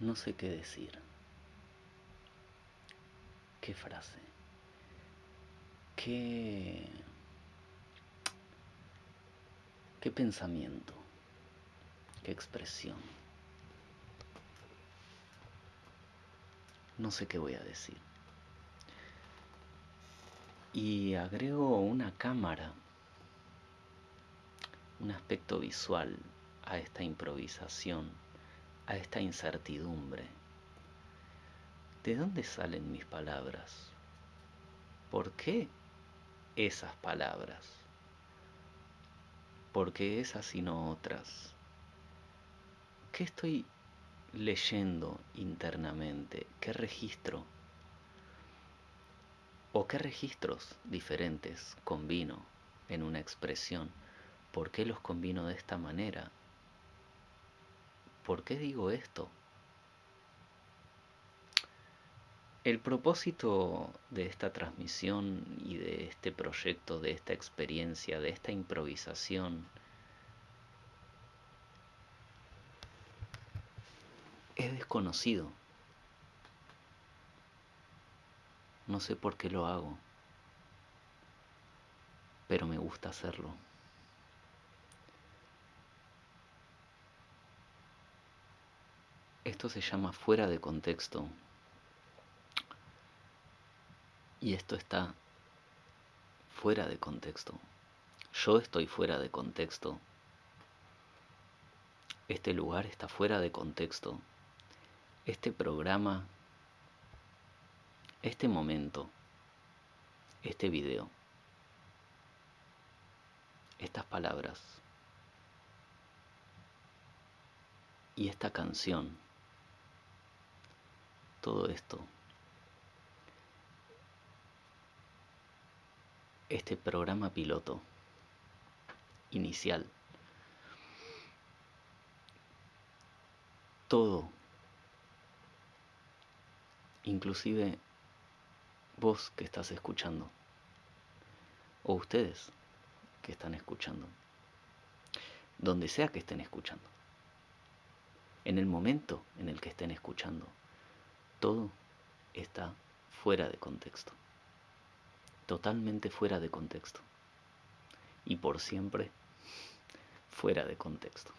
No sé qué decir. ¿Qué frase? ¿Qué... ¿Qué pensamiento? ¿Qué expresión? No sé qué voy a decir. Y agrego una cámara, un aspecto visual a esta improvisación, a esta incertidumbre. ¿De dónde salen mis palabras? ¿Por qué esas palabras? ¿Por qué esas y no otras? ¿Qué estoy leyendo internamente? ¿Qué registro? ¿O qué registros diferentes combino en una expresión? ¿Por qué los combino de esta manera? ¿Por qué digo esto? El propósito de esta transmisión y de este proyecto, de esta experiencia, de esta improvisación, es desconocido. No sé por qué lo hago, pero me gusta hacerlo. Esto se llama fuera de contexto. Y esto está fuera de contexto. Yo estoy fuera de contexto. Este lugar está fuera de contexto. Este programa, este momento, este video, estas palabras y esta canción todo esto. Este programa piloto inicial. Todo. Inclusive vos que estás escuchando. O ustedes que están escuchando. Donde sea que estén escuchando. En el momento en el que estén escuchando todo está fuera de contexto, totalmente fuera de contexto y por siempre fuera de contexto.